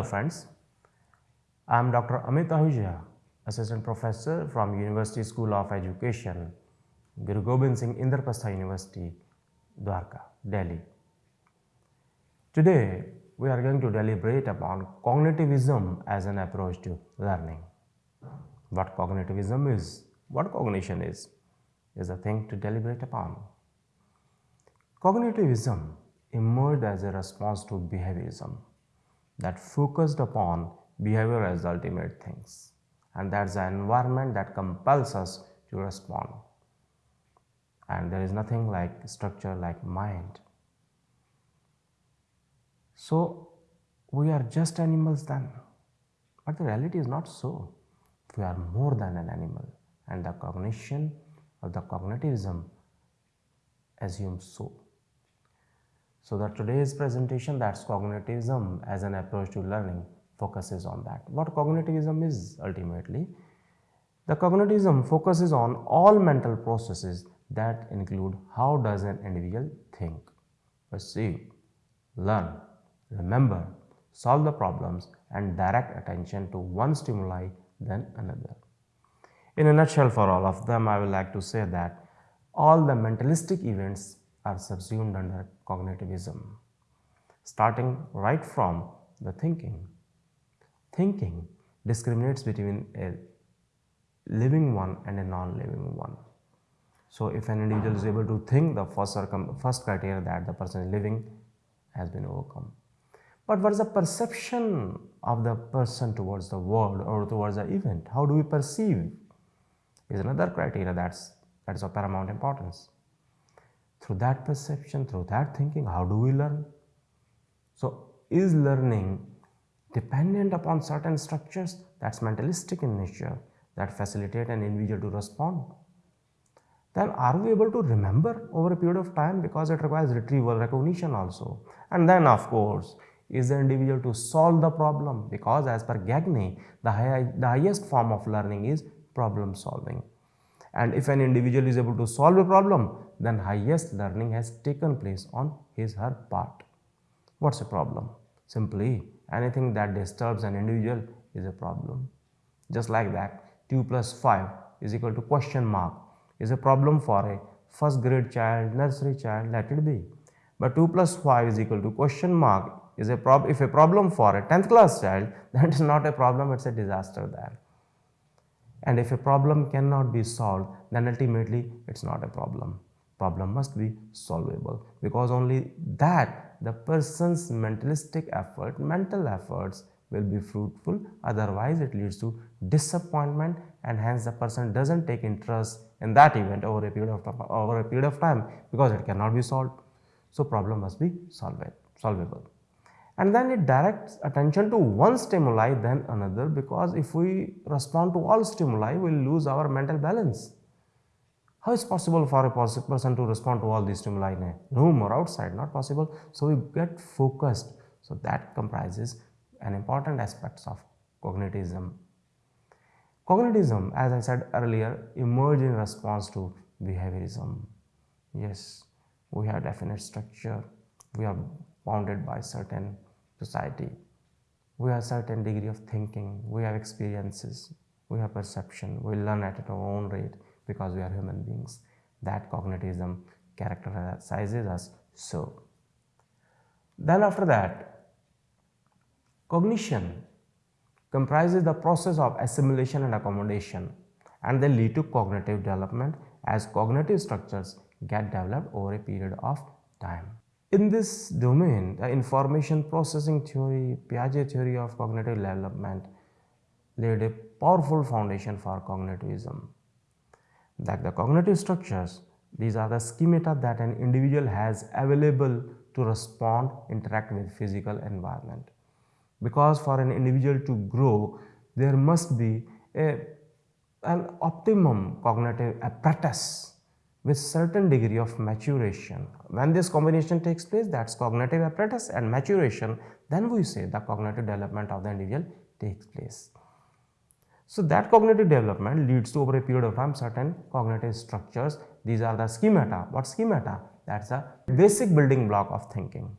Hello friends, I am Dr. Amit Ahuja, Assistant Professor from University School of Education, Guru Gobind Singh Indraprastha University, Dwarka, Delhi. Today we are going to deliberate upon cognitivism as an approach to learning. What cognitivism is, what cognition is, is a thing to deliberate upon. Cognitivism emerged as a response to behaviorism that focused upon behavior as ultimate things and that's the environment that compels us to respond and there is nothing like structure like mind. So we are just animals then but the reality is not so. We are more than an animal and the cognition of the cognitivism assumes so. So that today's presentation that's cognitivism as an approach to learning focuses on that. What cognitivism is ultimately? The cognitivism focuses on all mental processes that include how does an individual think, perceive, learn, remember, solve the problems and direct attention to one stimuli than another. In a nutshell for all of them I would like to say that all the mentalistic events are subsumed under cognitivism, starting right from the thinking. Thinking discriminates between a living one and a non-living one. So, if an individual is able to think, the first, first criteria that the person is living has been overcome. But what is the perception of the person towards the world or towards the event? How do we perceive? Is another criteria that's that is of paramount importance through that perception, through that thinking, how do we learn? So, is learning dependent upon certain structures that's mentalistic in nature that facilitate an individual to respond? Then are we able to remember over a period of time because it requires retrieval recognition also. And then of course, is the individual to solve the problem because as per Gagne, the, high, the highest form of learning is problem solving. And if an individual is able to solve a problem, then highest learning has taken place on his her part. What's a problem? Simply anything that disturbs an individual is a problem. Just like that 2 plus 5 is equal to question mark is a problem for a first grade child, nursery child, let it be. But 2 plus 5 is equal to question mark is a prob if a problem for a 10th class child that is not a problem it's a disaster there. And if a problem cannot be solved, then ultimately it's not a problem. Problem must be solvable because only that the person's mentalistic effort, mental efforts will be fruitful. Otherwise, it leads to disappointment and hence the person doesn't take interest in that event over a period of time, over a period of time because it cannot be solved. So, problem must be solved, solvable and then it directs attention to one stimuli then another because if we respond to all stimuli we will lose our mental balance. How is possible for a person to respond to all these stimuli in a room or outside? Not possible. So, we get focused. So, that comprises an important aspects of cognitivism. Cognitivism as I said earlier emerged in response to behaviorism. Yes, we have definite structure, we are bounded by certain society. We have a certain degree of thinking, we have experiences, we have perception, we learn at our own rate because we are human beings. That cognitivism characterizes us so. Then after that, cognition comprises the process of assimilation and accommodation and they lead to cognitive development as cognitive structures get developed over a period of time. In this domain, the information processing theory, Piaget theory of cognitive development laid a powerful foundation for cognitivism. That the cognitive structures, these are the schemata that an individual has available to respond, interact with physical environment. Because for an individual to grow, there must be a, an optimum cognitive apparatus with certain degree of maturation. When this combination takes place that is cognitive apparatus and maturation then we say the cognitive development of the individual takes place. So, that cognitive development leads to over a period of time certain cognitive structures these are the schemata. What schemata? That is a basic building block of thinking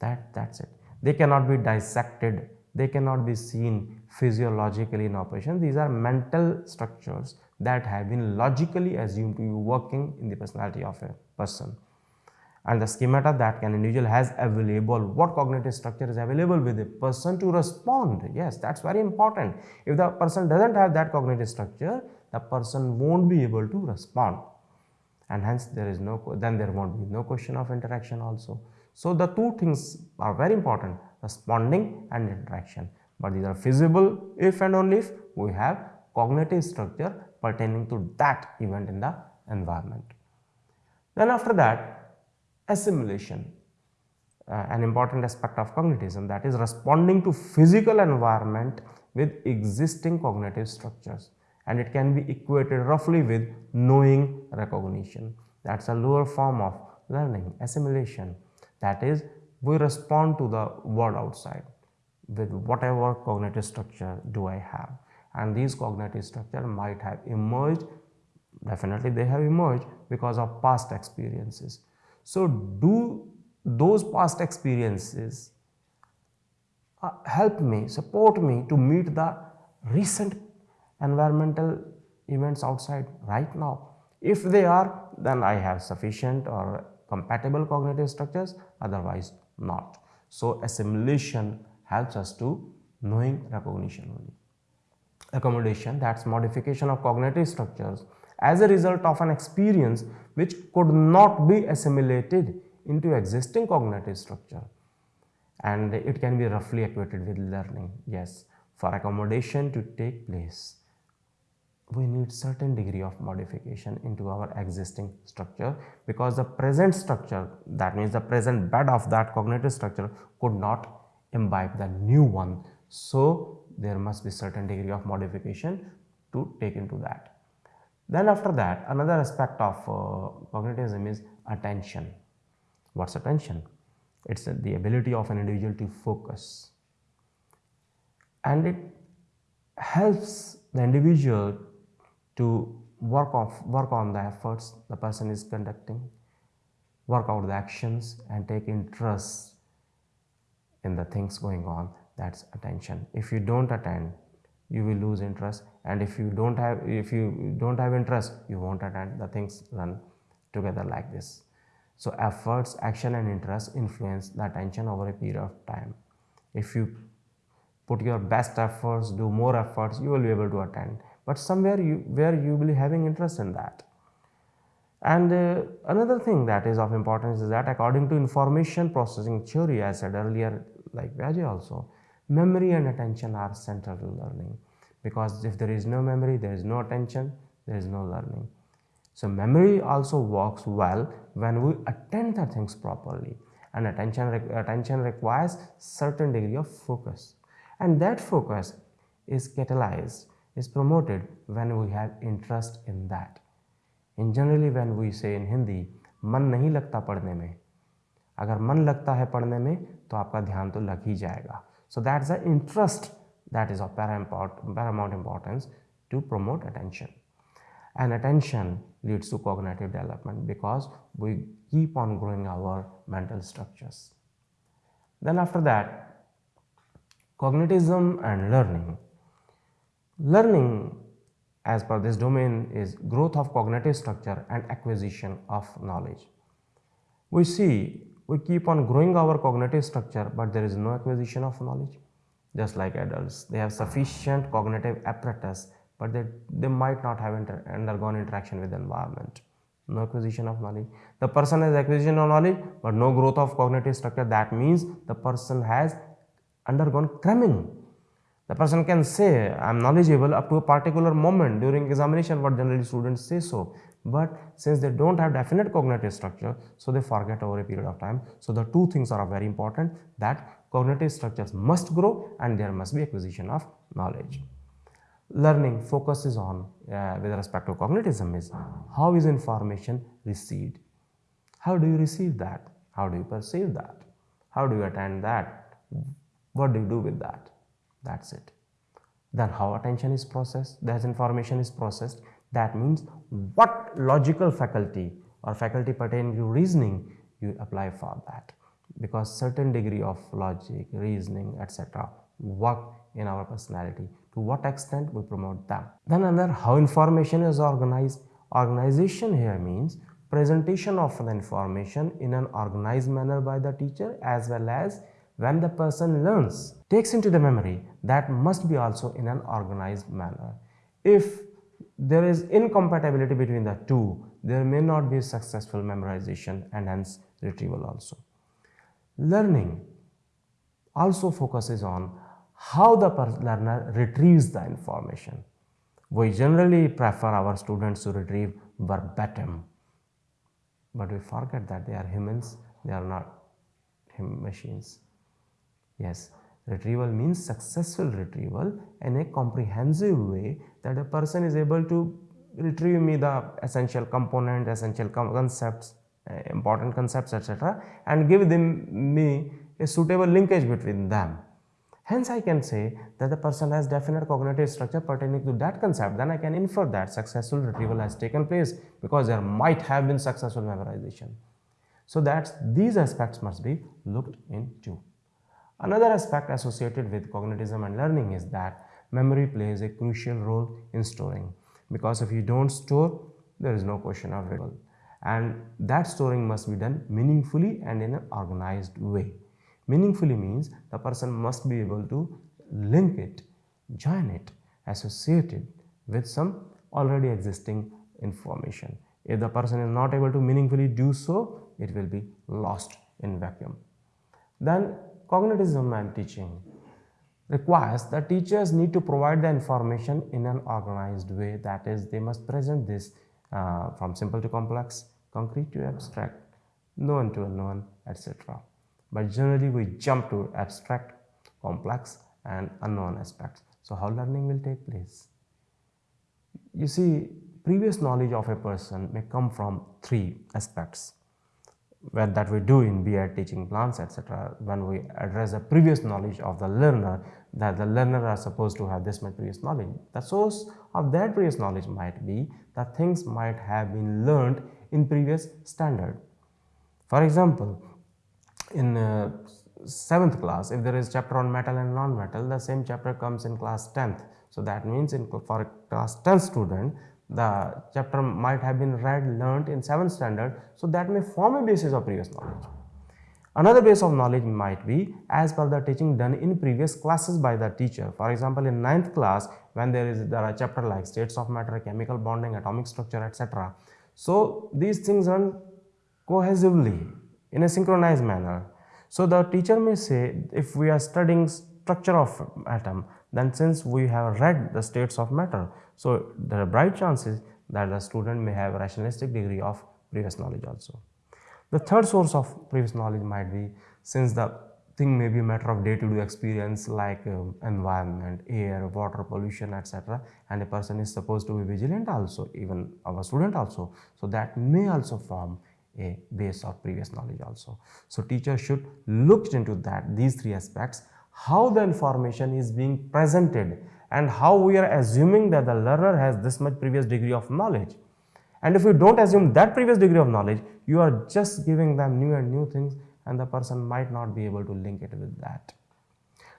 that that is it. They cannot be dissected. They cannot be seen physiologically in operation. These are mental structures that have been logically assumed to be working in the personality of a person and the schemata that an individual has available, what cognitive structure is available with a person to respond. Yes, that's very important. If the person doesn't have that cognitive structure, the person won't be able to respond and hence there is no, then there won't be no question of interaction also. So, the two things are very important responding and interaction, but these are feasible if and only if we have cognitive structure pertaining to that event in the environment. Then after that assimilation, uh, an important aspect of cognitism that is responding to physical environment with existing cognitive structures and it can be equated roughly with knowing recognition. That is a lower form of learning, assimilation. That is, we respond to the world outside with whatever cognitive structure do I have. And these cognitive structure might have emerged, definitely they have emerged because of past experiences. So, do those past experiences uh, help me, support me to meet the recent environmental events outside right now. If they are, then I have sufficient or compatible cognitive structures, otherwise not. So, assimilation helps us to knowing recognition only. Accommodation that is modification of cognitive structures as a result of an experience which could not be assimilated into existing cognitive structure and it can be roughly equated with learning. Yes, for accommodation to take place we need certain degree of modification into our existing structure because the present structure that means the present bed of that cognitive structure could not imbibe the new one. So, there must be certain degree of modification to take into that. Then after that another aspect of uh, cognitivism is attention. What is attention? It is the ability of an individual to focus and it helps the individual to work off work on the efforts the person is conducting work out the actions and take interest in the things going on that's attention. If you don't attend you will lose interest. And if you don't have if you don't have interest you won't attend. The things run together like this. So efforts action and interest influence the attention over a period of time. If you put your best efforts do more efforts you will be able to attend. But somewhere you where you will be having interest in that. And uh, another thing that is of importance is that according to information processing theory I said earlier like Piaget also, memory and attention are central to learning because if there is no memory, there is no attention, there is no learning. So, memory also works well when we attend the things properly and attention, attention requires certain degree of focus and that focus is catalyzed is promoted when we have interest in that. In generally when we say in Hindi, मन नहीं लगता पढ़ने में अगर मन लगता है पढ़ने में तो आपका ध्यान तो लग ही जाएगा so that's the interest that is of paramount importance to promote attention. And attention leads to cognitive development because we keep on growing our mental structures. Then after that, cognitism and learning. Learning as per this domain is growth of cognitive structure and acquisition of knowledge. We see we keep on growing our cognitive structure, but there is no acquisition of knowledge. Just like adults, they have sufficient cognitive apparatus, but they, they might not have inter undergone interaction with the environment. No acquisition of knowledge. The person has acquisition of knowledge, but no growth of cognitive structure. That means the person has undergone cramming the person can say I am knowledgeable up to a particular moment during examination what generally students say so. But since they do not have definite cognitive structure, so they forget over a period of time. So, the two things are very important that cognitive structures must grow and there must be acquisition of knowledge. Learning focuses on uh, with respect to cognitism is how is information received? How do you receive that? How do you perceive that? How do you attend that? What do you do with that? that is it. Then how attention is processed, as information is processed that means what logical faculty or faculty pertaining to reasoning you apply for that. because certain degree of logic, reasoning, etc. work in our personality. To what extent we promote them. Then another how information is organized. Organization here means presentation of the information in an organized manner by the teacher as well as when the person learns, takes into the memory that must be also in an organized manner. If there is incompatibility between the two, there may not be successful memorization and hence retrieval also. Learning also focuses on how the learner retrieves the information. We generally prefer our students to retrieve verbatim, but we forget that they are humans, they are not machines. Yes, retrieval means successful retrieval in a comprehensive way that a person is able to retrieve me the essential component, essential concepts, uh, important concepts etc. and give them me a suitable linkage between them. Hence, I can say that the person has definite cognitive structure pertaining to that concept. Then I can infer that successful retrieval has taken place because there might have been successful memorization. So that these aspects must be looked into. Another aspect associated with cognitism and learning is that memory plays a crucial role in storing because if you don't store, there is no question of retrieval and that storing must be done meaningfully and in an organized way. Meaningfully means the person must be able to link it, join it, associate it with some already existing information. If the person is not able to meaningfully do so, it will be lost in vacuum. Then cognitism and teaching requires that teachers need to provide the information in an organized way that is they must present this uh, from simple to complex, concrete to abstract, known to unknown, etc but generally we jump to abstract, complex and unknown aspects. So how learning will take place? You see, previous knowledge of a person may come from three aspects where that we do in BI teaching plans etc. when we address the previous knowledge of the learner that the learner are supposed to have this much previous knowledge. The source of that previous knowledge might be that things might have been learned in previous standard. For example, in uh, 7th class if there is chapter on metal and non-metal the same chapter comes in class 10th. So that means in for class 10 student the chapter might have been read learnt in 7th standard. So that may form a basis of previous knowledge. Another base of knowledge might be as per the teaching done in previous classes by the teacher. For example, in 9th class when there is there are chapter like states of matter, chemical bonding, atomic structure etc. So these things run cohesively in a synchronized manner. So the teacher may say if we are studying structure of atom then since we have read the states of matter so there are bright chances that the student may have a rationalistic degree of previous knowledge also. The third source of previous knowledge might be since the thing may be a matter of day-to-day -day experience like um, environment, air, water pollution etc. and a person is supposed to be vigilant also even our student also. So that may also form a base of previous knowledge also. So, teacher should look into that these three aspects how the information is being presented and how we are assuming that the learner has this much previous degree of knowledge. And if you do not assume that previous degree of knowledge, you are just giving them new and new things and the person might not be able to link it with that.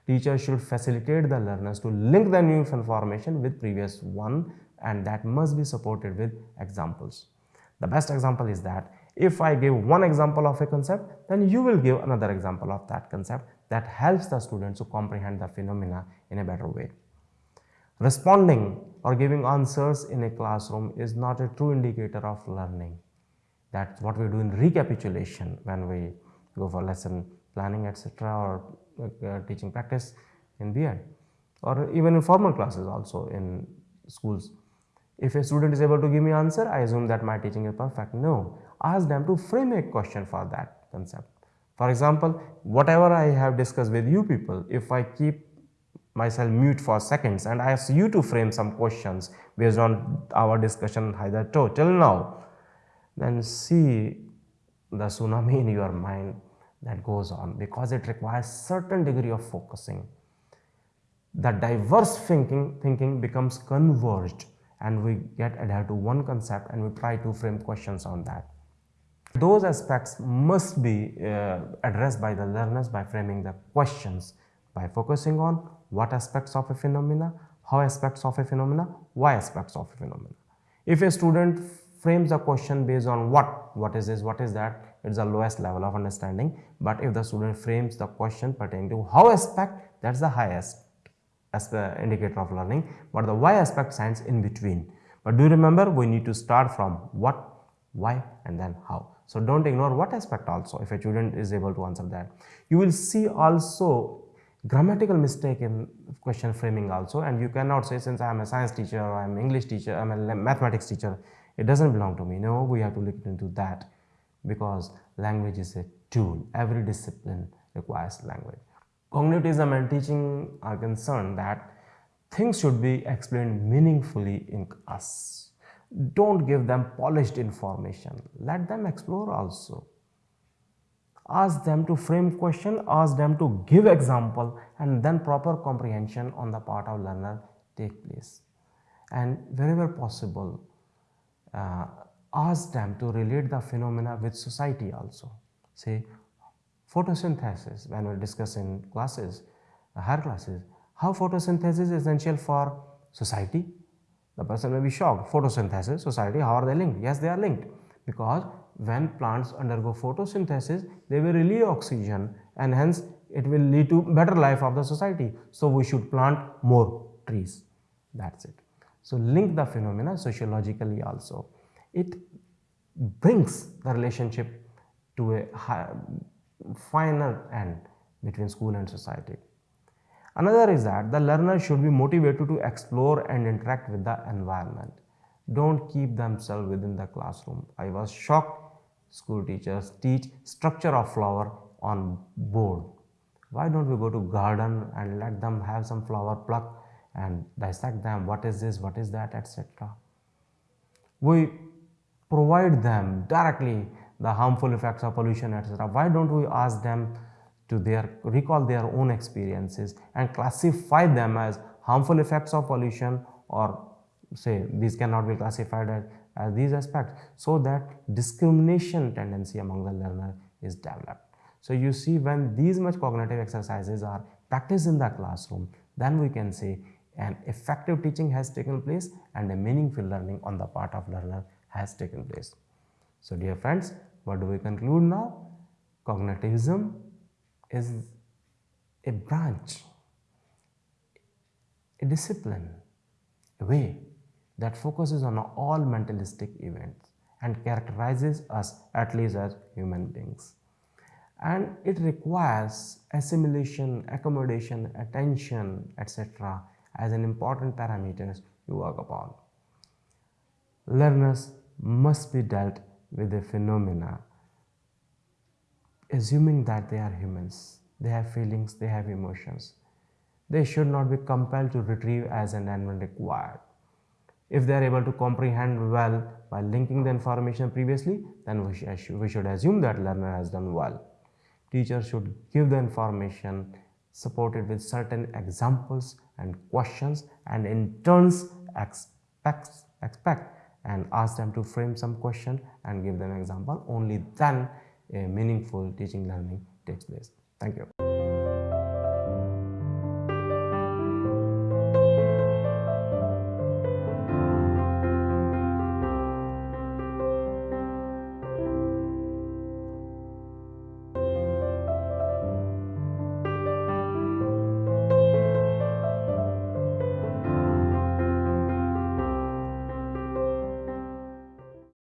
Teacher should facilitate the learners to link the new information with previous one and that must be supported with examples. The best example is that if I give one example of a concept, then you will give another example of that concept that helps the students to comprehend the phenomena in a better way. Responding or giving answers in a classroom is not a true indicator of learning. That's what we do in recapitulation when we go for lesson planning etc. or uh, teaching practice in B.Ed or even in formal classes also in schools. If a student is able to give me answer, I assume that my teaching is perfect. No, ask them to frame a question for that concept. For example, whatever I have discussed with you people, if I keep myself mute for seconds and I ask you to frame some questions based on our discussion hitherto till now, then see the tsunami in your mind that goes on because it requires certain degree of focusing. The diverse thinking, thinking becomes converged and we get adhered to one concept and we try to frame questions on that. Those aspects must be uh, addressed by the learners by framing the questions by focusing on what aspects of a phenomena, how aspects of a phenomena, why aspects of a phenomena. If a student frames the question based on what, what is this, what is that, it's the lowest level of understanding. But if the student frames the question pertaining to how aspect, that's the highest as the indicator of learning. But the why aspect stands in between. But do remember, we need to start from what, why and then how. So don't ignore what aspect also if a student is able to answer that. You will see also grammatical mistake in question framing also and you cannot say since I am a science teacher or I am English teacher, I am a mathematics teacher, it doesn't belong to me. No, we have to look into that because language is a tool. Every discipline requires language. Cognitivism and teaching are concerned that things should be explained meaningfully in class. Don't give them polished information. Let them explore also. Ask them to frame question, ask them to give example and then proper comprehension on the part of learner take place. And wherever possible, uh, ask them to relate the phenomena with society also. Say photosynthesis when we discuss in classes, higher classes, how photosynthesis is essential for society. The person may be shocked, photosynthesis, society, how are they linked? Yes, they are linked because when plants undergo photosynthesis, they will release oxygen and hence it will lead to better life of the society. So, we should plant more trees, that is it. So, link the phenomena sociologically also it brings the relationship to a high, finer end between school and society. Another is that the learner should be motivated to explore and interact with the environment. Don't keep themselves within the classroom. I was shocked school teachers teach structure of flower on board. Why don't we go to garden and let them have some flower pluck and dissect them, what is this, what is that, etc. We provide them directly the harmful effects of pollution etc. Why don't we ask them to their recall their own experiences and classify them as harmful effects of pollution or say these cannot be classified as, as these aspects so that discrimination tendency among the learner is developed. So you see when these much cognitive exercises are practiced in the classroom then we can say an effective teaching has taken place and a meaningful learning on the part of learner has taken place. So dear friends, what do we conclude now? Cognitivism is a branch, a discipline, a way that focuses on all mentalistic events and characterizes us at least as human beings. And it requires assimilation, accommodation, attention, etc. as an important parameters to work upon. Learners must be dealt with the phenomena assuming that they are humans they have feelings they have emotions. They should not be compelled to retrieve as and when required. If they are able to comprehend well by linking the information previously then we, should assume that learner has done well. Teachers should give the information supported with certain examples and questions and in turns expect, expect and ask them to frame some question and give them example. Only then a meaningful teaching learning takes place. Thank you